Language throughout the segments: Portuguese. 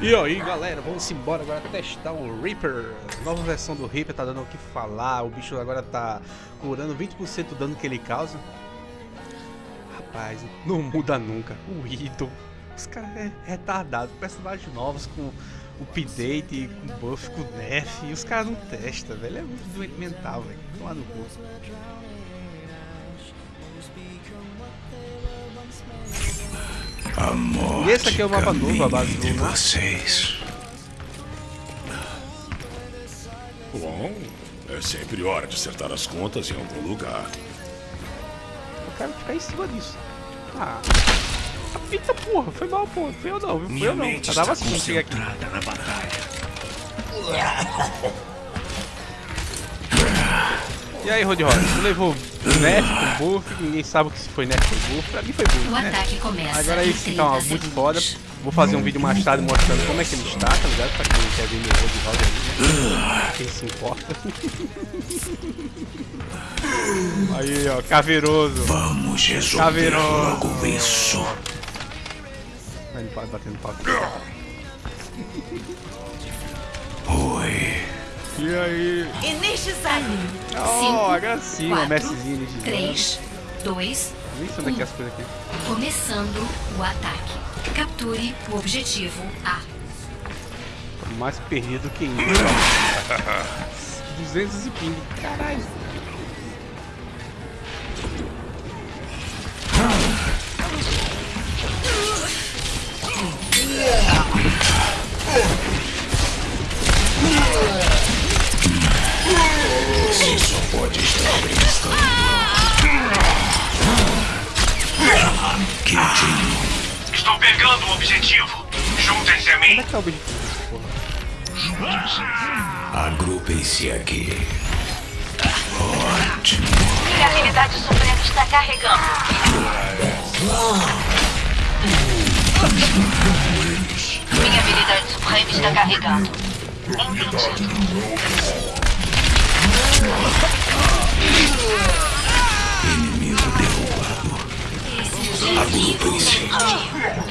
E aí galera, vamos embora agora testar o Reaper. Nova versão do Reaper, tá dando o que falar. O bicho agora tá curando 20% do dano que ele causa. Rapaz, não muda nunca. O Ito, os caras é retardado. Personagens novos com update, com buff, com nerf. E os caras não testam, velho. É muito doente mental, velho. Toma no cu E esse aqui é o mapa novo, a base de do- vocês. Bom, é sempre hora de acertar as contas em algum lugar. Eu quero ficar em cima disso. Ah. Eita porra, foi mal, porra. Foi eu não, viu? Foi Minha eu não. Eu está assim, cheguei aqui. na batalha. E aí, Rod Rod, tu levou nerf com buff, ninguém sabe o que se foi nerf com buff. Pra mim foi buff, O né? ataque começa. Agora esse que tá 30 muito foda. Vou fazer um vídeo mais tarde mostrando como é que ele está, tá ligado? Pra quem quer ver meu Rod Rod aí, né? Quem se importa. Aí, ó, caveiroso. Vamos resolver Caveirão. logo isso. Vai ele pode batendo papo. Oi. E aí? Energizado. Oh, a gracinha, o Messizinho de 3, 2, Nem sei onde é que é as coisas aqui. começando o ataque. Capture o objetivo A. Mais perdido que isso. 200 e ping. Caralho. Pegando o objetivo. Juntem-se a Onde mim. é que tá o objetivo dessa porra? Agrupem-se aqui. Ótimo. Minha habilidade suprema está carregando. Minha habilidade suprema está carregando. Entendido. Inimigo derrubado. Agrupem-se.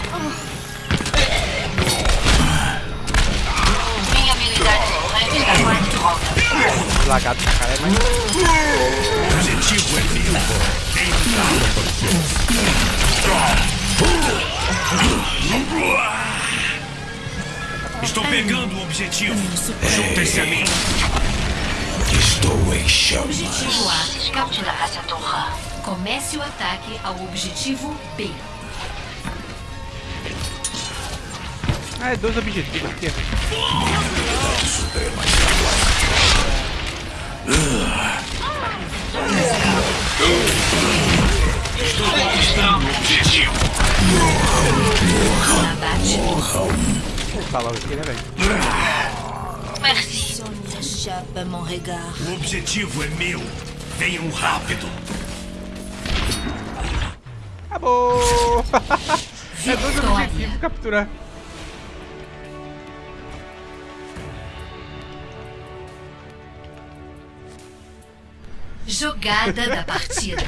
Lagado pra caralho, mas. Objetivo é meu. Estou pegando o objetivo. Juntem-se a mim. Estou em chamas. Objetivo A. Scout da raça Torra. Comece o ataque ao objetivo B. Ah, é dois objetivos aqui. Vou falar aqui, né, velho? Merci. O objetivo é meu. Venham rápido. Acabou! é dois objetivos capturar. Jogada da partida.